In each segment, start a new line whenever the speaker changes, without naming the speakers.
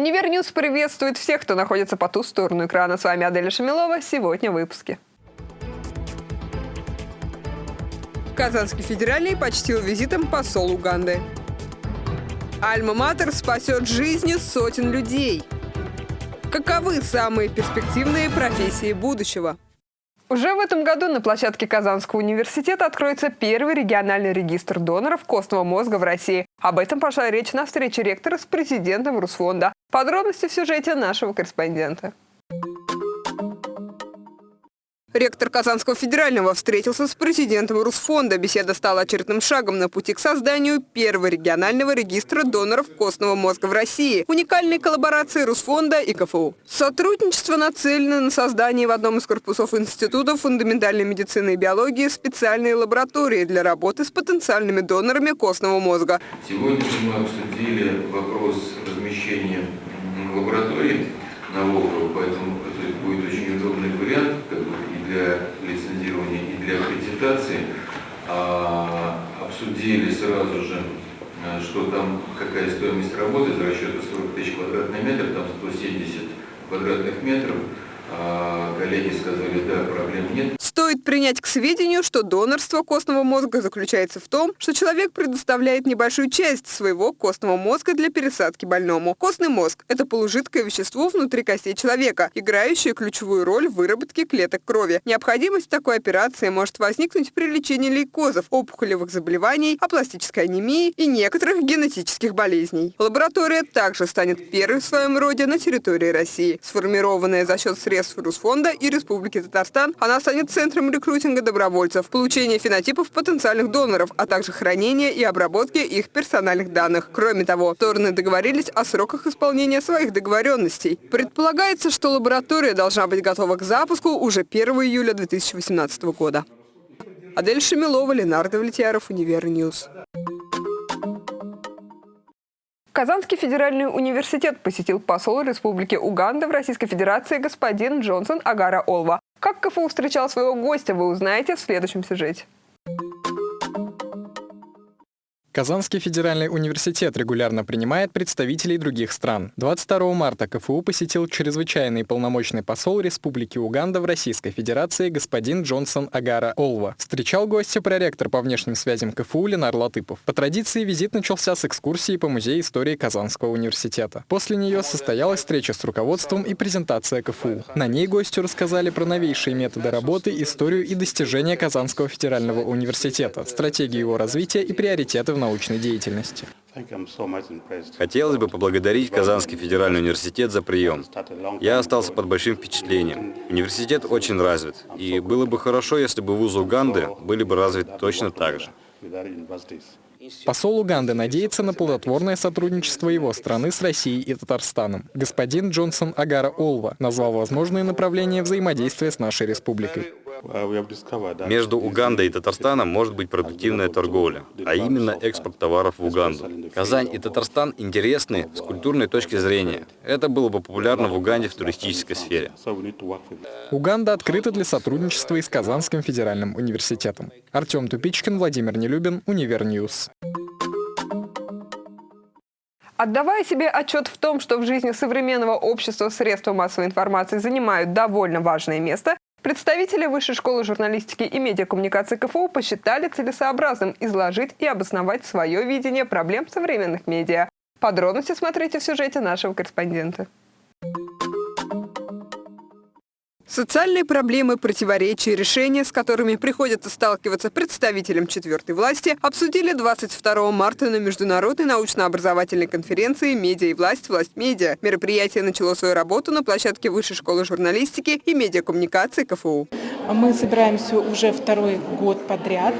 Универньюз приветствует всех, кто находится по ту сторону экрана. С вами Аделя Шамилова. Сегодня в выпуске. Казанский федеральный почтил визитом посол Уганды. Альма-Матер спасет жизни сотен людей. Каковы самые перспективные профессии будущего? Уже в этом году на площадке Казанского университета откроется первый региональный регистр доноров костного мозга в России. Об этом пошла речь на встрече ректора с президентом Русфонда. Подробности в сюжете нашего корреспондента. Ректор Казанского федерального встретился с президентом Русфонда. Беседа стала очередным шагом на пути к созданию первого регионального регистра доноров костного мозга в России. Уникальной коллаборации Русфонда и КФУ. Сотрудничество нацелено на создание в одном из корпусов Института фундаментальной медицины и биологии специальной лаборатории для работы с потенциальными донорами костного мозга.
Сегодня мы обсудили вопрос размещения лаборатории на Волгу, поэтому это будет очень удобный вариант аккредитации, а, обсудили сразу же, а, что там какая стоимость работы за расчета 40 тысяч квадратный метр, там 170 квадратных метров. А, коллеги сказали, да, проблем нет.
Стоит принять к сведению, что донорство костного мозга заключается в том, что человек предоставляет небольшую часть своего костного мозга для пересадки больному. Костный мозг – это полужидкое вещество внутри костей человека, играющее ключевую роль в выработке клеток крови. Необходимость такой операции может возникнуть при лечении лейкозов, опухолевых заболеваний, апластической анемии и некоторых генетических болезней. Лаборатория также станет первой в своем роде на территории России. Сформированная за счет средств Русфонда и Республики Татарстан, она станет центром центром рекрутинга добровольцев, получения фенотипов потенциальных доноров, а также хранения и обработки их персональных данных. Кроме того, стороны договорились о сроках исполнения своих договоренностей. Предполагается, что лаборатория должна быть готова к запуску уже 1 июля 2018 года. Адель Шамилова, Ленар Давлетьяров, Универньюз. Казанский федеральный университет посетил посол Республики Уганда в Российской Федерации господин Джонсон Агара Олва. Как КФУ встречал своего гостя, вы узнаете в следующем сюжете.
Казанский федеральный университет регулярно принимает представителей других стран. 22 марта КФУ посетил чрезвычайный полномочный посол Республики Уганда в Российской Федерации господин Джонсон Агара Олва. Встречал гостя проректор по внешним связям КФУ Ленар Латыпов. По традиции визит начался с экскурсии по Музею истории Казанского университета. После нее состоялась встреча с руководством и презентация КФУ. На ней гостю рассказали про новейшие методы работы, историю и достижения Казанского федерального университета, стратегию его развития и приоритеты в научной деятельности.
Хотелось бы поблагодарить Казанский федеральный университет за прием. Я остался под большим впечатлением. Университет очень развит, и было бы хорошо, если бы вузы Уганды были бы развиты точно так же.
Посол Уганды надеется на плодотворное сотрудничество его страны с Россией и Татарстаном. Господин Джонсон Агара Олва назвал возможные направления взаимодействия с нашей республикой.
Между Угандой и Татарстаном может быть продуктивная торговля, а именно экспорт товаров в Уганду. Казань и Татарстан интересны с культурной точки зрения. Это было бы популярно в Уганде в туристической сфере.
Уганда открыта для сотрудничества и с Казанским федеральным университетом. Артем Тупичкин, Владимир Нелюбин, Универньюз.
Отдавая себе отчет в том, что в жизни современного общества средства массовой информации занимают довольно важное место, Представители Высшей школы журналистики и медиакоммуникации КФУ посчитали целесообразным изложить и обосновать свое видение проблем современных медиа. Подробности смотрите в сюжете нашего корреспондента. Социальные проблемы, противоречия, решения, с которыми приходится сталкиваться представителям четвертой власти, обсудили 22 марта на Международной научно-образовательной конференции «Медиа и власть. Власть медиа». Мероприятие начало свою работу на площадке Высшей школы журналистики и медиакоммуникации КФУ.
Мы собираемся уже второй год подряд.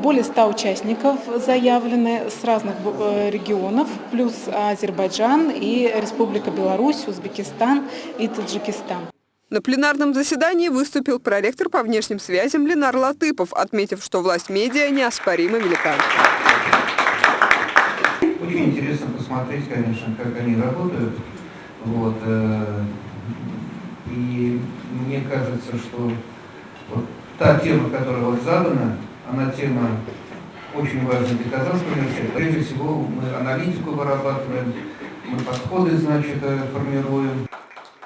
Более 100 участников заявлены с разных э, регионов, плюс Азербайджан и Республика Беларусь, Узбекистан и Таджикистан.
На пленарном заседании выступил проректор по внешним связям Ленар Латыпов, отметив, что власть медиа неоспоримо велика.
Очень интересно посмотреть, конечно, как они работают. Вот, э, и мне кажется, что вот та тема, которая вот задана, она тема очень важная для Казанского университета. Прежде всего, мы аналитику вырабатываем, мы подходы, значит, формируем.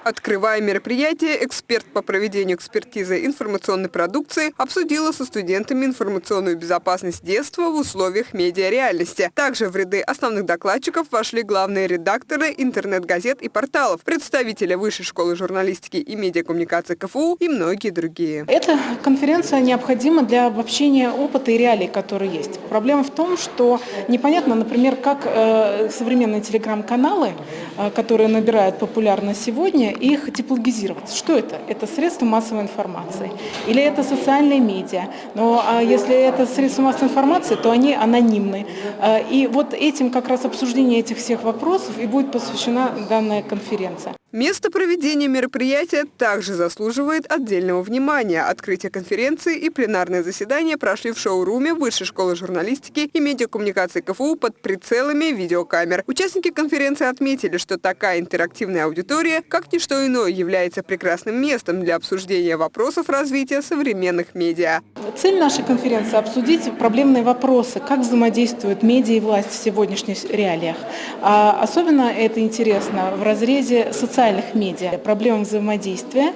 Открывая мероприятие, эксперт по проведению экспертизы информационной продукции обсудила со студентами информационную безопасность детства в условиях медиареальности. Также в ряды основных докладчиков вошли главные редакторы интернет-газет и порталов, представители Высшей школы журналистики и медиакоммуникации КФУ и многие другие.
Эта конференция необходима для обобщения опыта и реалий, которые есть. Проблема в том, что непонятно, например, как э, современные телеграм-каналы, э, которые набирают популярность сегодня, их типологизировать. Что это? Это средства массовой информации или это социальные медиа. Но а если это средства массовой информации, то они анонимны. А, и вот этим как раз обсуждение этих всех вопросов и будет посвящена данная конференция.
Место проведения мероприятия также заслуживает отдельного внимания. Открытие конференции и пленарное заседание прошли в шоуруме Высшей школы журналистики и медиакоммуникации КФУ под прицелами видеокамер. Участники конференции отметили, что такая интерактивная аудитория, как ничто иное, является прекрасным местом для обсуждения вопросов развития современных медиа.
Цель нашей конференции – обсудить проблемные вопросы, как взаимодействуют медиа и власть в сегодняшних реалиях. А особенно это интересно в разрезе социальных социальных медиа, проблемам взаимодействия,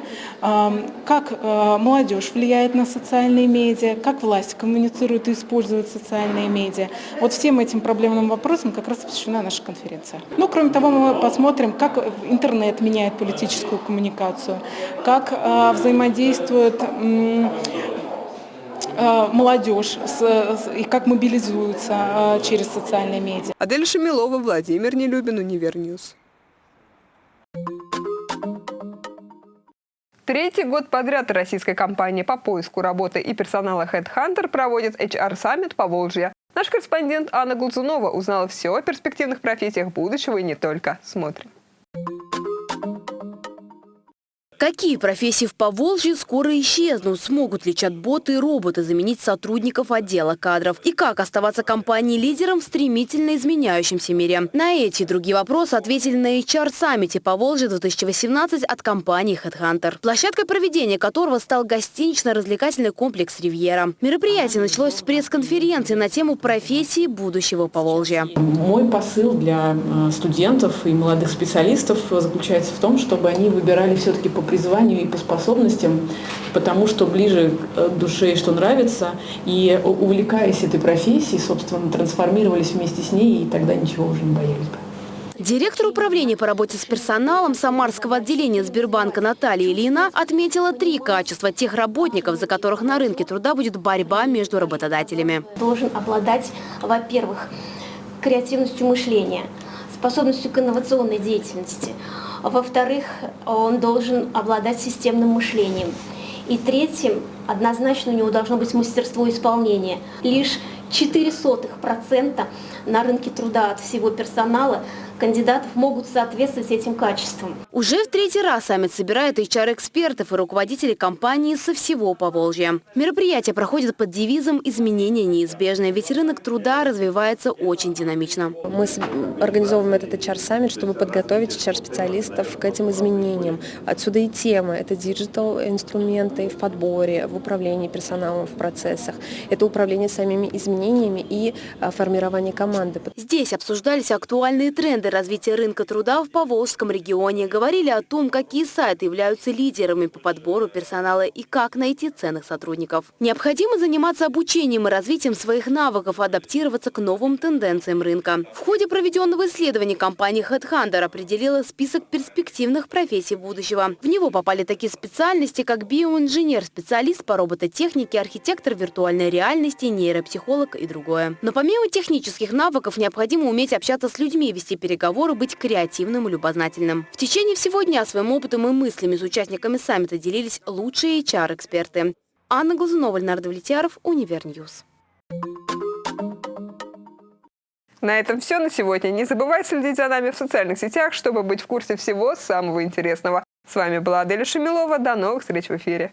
как э, молодежь влияет на социальные медиа, как власть коммуницирует и использует социальные медиа. Вот всем этим проблемным вопросам как раз посвящена наша конференция. Ну, кроме того, мы посмотрим, как интернет меняет политическую коммуникацию, как э, взаимодействует э, молодежь и как мобилизуются через социальные медиа.
Адель Шамилова, Владимир Нелюбин, Универньюз. Третий год подряд российская компания по поиску работы и персонала HeadHunter проводит HR-саммит Поволжье. Наш корреспондент Анна Глазунова узнала все о перспективных профессиях будущего и не только. Смотрим.
Какие профессии в Поволжье скоро исчезнут? Смогут ли чат-боты и роботы заменить сотрудников отдела кадров? И как оставаться компанией-лидером в стремительно изменяющемся мире? На эти и другие вопросы ответили на HR-саммите Поволжье 2018 от компании HeadHunter, площадкой проведения которого стал гостинично-развлекательный комплекс «Ривьера». Мероприятие началось с пресс-конференции на тему профессии будущего Поволжья.
Мой посыл для э, студентов и молодых специалистов заключается в том, чтобы они выбирали все-таки по призванию и по способностям, потому что ближе к душе и что нравится, и увлекаясь этой профессией, собственно, трансформировались вместе с ней, и тогда ничего уже не боялись бы.
Директор управления по работе с персоналом Самарского отделения Сбербанка Наталья Ильина отметила три качества тех работников, за которых на рынке труда будет борьба между работодателями.
Должен обладать, во-первых, креативностью мышления, способностью к инновационной деятельности – во-вторых, он должен обладать системным мышлением. И третьим, однозначно у него должно быть мастерство исполнения. Лишь 0,04% на рынке труда от всего персонала кандидатов могут соответствовать этим качествам.
Уже в третий раз саммит собирает HR-экспертов и руководителей компании со всего Поволжья. Мероприятие проходит под девизом «Изменения неизбежны», ведь рынок труда развивается очень динамично.
Мы организовываем этот HR-саммит, чтобы подготовить HR-специалистов к этим изменениям. Отсюда и тема – это digital-инструменты в подборе, в управлении персоналом, в процессах. Это управление самими изменениями и а, формирование команды.
Здесь обсуждались актуальные тренды развития рынка труда в Поволжском регионе. Говорили о том, какие сайты являются лидерами по подбору персонала и как найти ценных сотрудников. Необходимо заниматься обучением и развитием своих навыков, адаптироваться к новым тенденциям рынка. В ходе проведенного исследования компания HeadHunter определила список перспективных профессий будущего. В него попали такие специальности, как биоинженер, специалист по робототехнике, архитектор виртуальной реальности, нейропсихолог и другое. Но помимо технических навыков необходимо уметь общаться с людьми, вести переговоры быть креативным и любознательным. В течение всего дня своим опытом и мыслями с участниками саммита делились лучшие HR-эксперты. Анна Глазунова, Леонард Влетьяров, Универ News.
На этом все на сегодня. Не забывайте следить за нами в социальных сетях, чтобы быть в курсе всего самого интересного. С вами была Аделя Шамилова. До новых встреч в эфире.